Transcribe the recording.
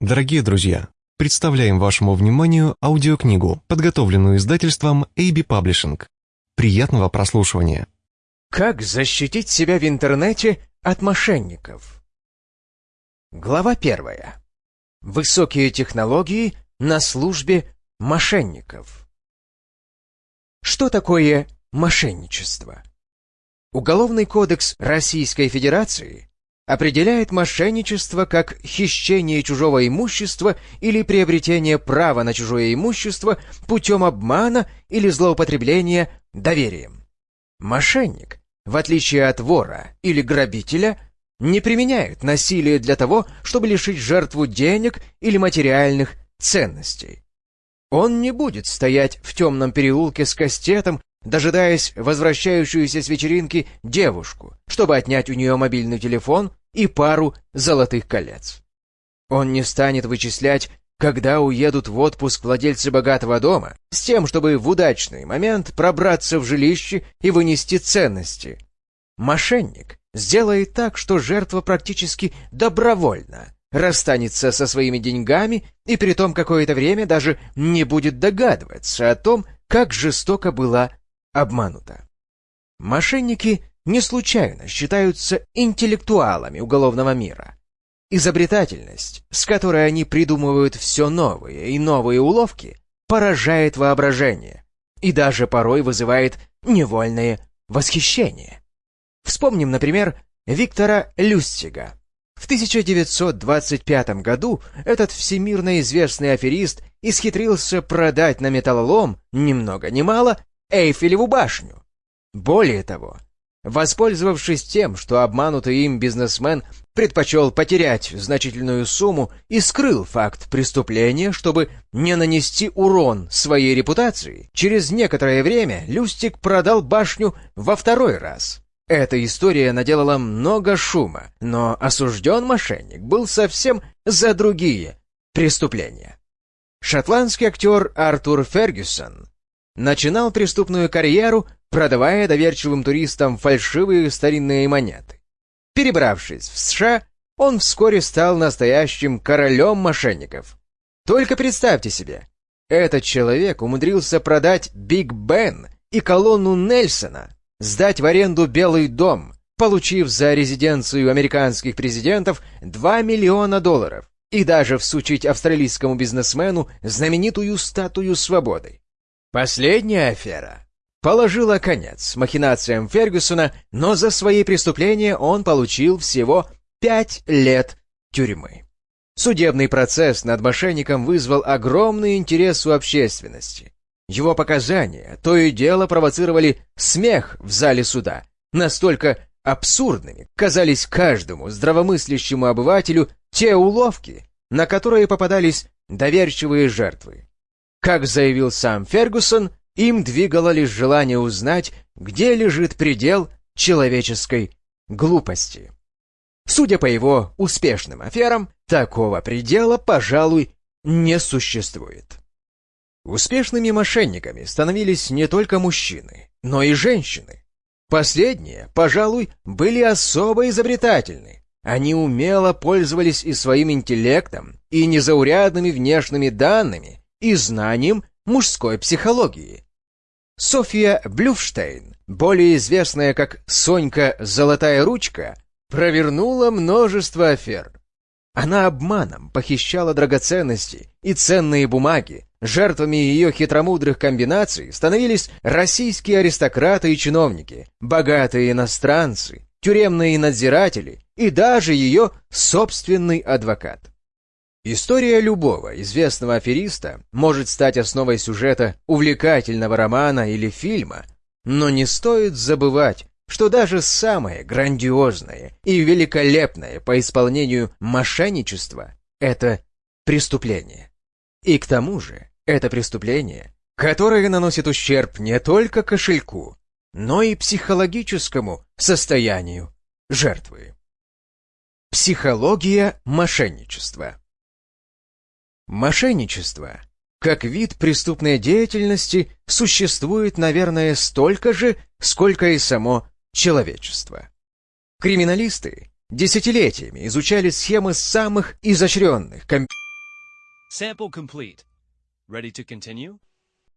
Дорогие друзья, представляем вашему вниманию аудиокнигу, подготовленную издательством AB Publishing. Приятного прослушивания. Как защитить себя в интернете от мошенников? Глава первая. Высокие технологии на службе мошенников. Что такое мошенничество? Уголовный кодекс Российской Федерации определяет мошенничество как хищение чужого имущества или приобретение права на чужое имущество путем обмана или злоупотребления доверием. Мошенник, в отличие от вора или грабителя, не применяет насилие для того, чтобы лишить жертву денег или материальных ценностей. Он не будет стоять в темном переулке с кастетом дожидаясь возвращающуюся с вечеринки девушку, чтобы отнять у нее мобильный телефон и пару золотых колец. Он не станет вычислять, когда уедут в отпуск владельцы богатого дома, с тем, чтобы в удачный момент пробраться в жилище и вынести ценности. Мошенник сделает так, что жертва практически добровольно расстанется со своими деньгами и при том какое-то время даже не будет догадываться о том, как жестоко была обманута. Мошенники не случайно считаются интеллектуалами уголовного мира. Изобретательность, с которой они придумывают все новые и новые уловки, поражает воображение и даже порой вызывает невольное восхищение. Вспомним, например, Виктора Люстига. В 1925 году этот всемирно известный аферист исхитрился продать на металлолом, ни много ни мало, Эйфелеву башню. Более того, воспользовавшись тем, что обманутый им бизнесмен предпочел потерять значительную сумму и скрыл факт преступления, чтобы не нанести урон своей репутации, через некоторое время Люстик продал башню во второй раз. Эта история наделала много шума, но осужден мошенник был совсем за другие преступления. Шотландский актер Артур Фергюсон начинал преступную карьеру, продавая доверчивым туристам фальшивые старинные монеты. Перебравшись в США, он вскоре стал настоящим королем мошенников. Только представьте себе, этот человек умудрился продать Биг Бен и колонну Нельсона, сдать в аренду Белый дом, получив за резиденцию американских президентов 2 миллиона долларов, и даже всучить австралийскому бизнесмену знаменитую статую свободы. Последняя афера положила конец махинациям Фергюсона, но за свои преступления он получил всего пять лет тюрьмы. Судебный процесс над мошенником вызвал огромный интерес у общественности. Его показания то и дело провоцировали смех в зале суда. Настолько абсурдными казались каждому здравомыслящему обывателю те уловки, на которые попадались доверчивые жертвы. Как заявил сам Фергусон, им двигало лишь желание узнать, где лежит предел человеческой глупости. Судя по его успешным аферам, такого предела, пожалуй, не существует. Успешными мошенниками становились не только мужчины, но и женщины. Последние, пожалуй, были особо изобретательны. Они умело пользовались и своим интеллектом, и незаурядными внешними данными, и знанием мужской психологии. Софья Блюфштейн, более известная как Сонька Золотая Ручка, провернула множество афер. Она обманом похищала драгоценности и ценные бумаги. Жертвами ее хитромудрых комбинаций становились российские аристократы и чиновники, богатые иностранцы, тюремные надзиратели и даже ее собственный адвокат. История любого известного афериста может стать основой сюжета увлекательного романа или фильма, но не стоит забывать, что даже самое грандиозное и великолепное по исполнению мошенничество — это преступление. И к тому же это преступление, которое наносит ущерб не только кошельку, но и психологическому состоянию жертвы. Психология мошенничества Мошенничество, как вид преступной деятельности, существует, наверное, столько же, сколько и само человечество. Криминалисты десятилетиями изучали схемы самых изощренных компьютеров, Sample complete. Ready to continue?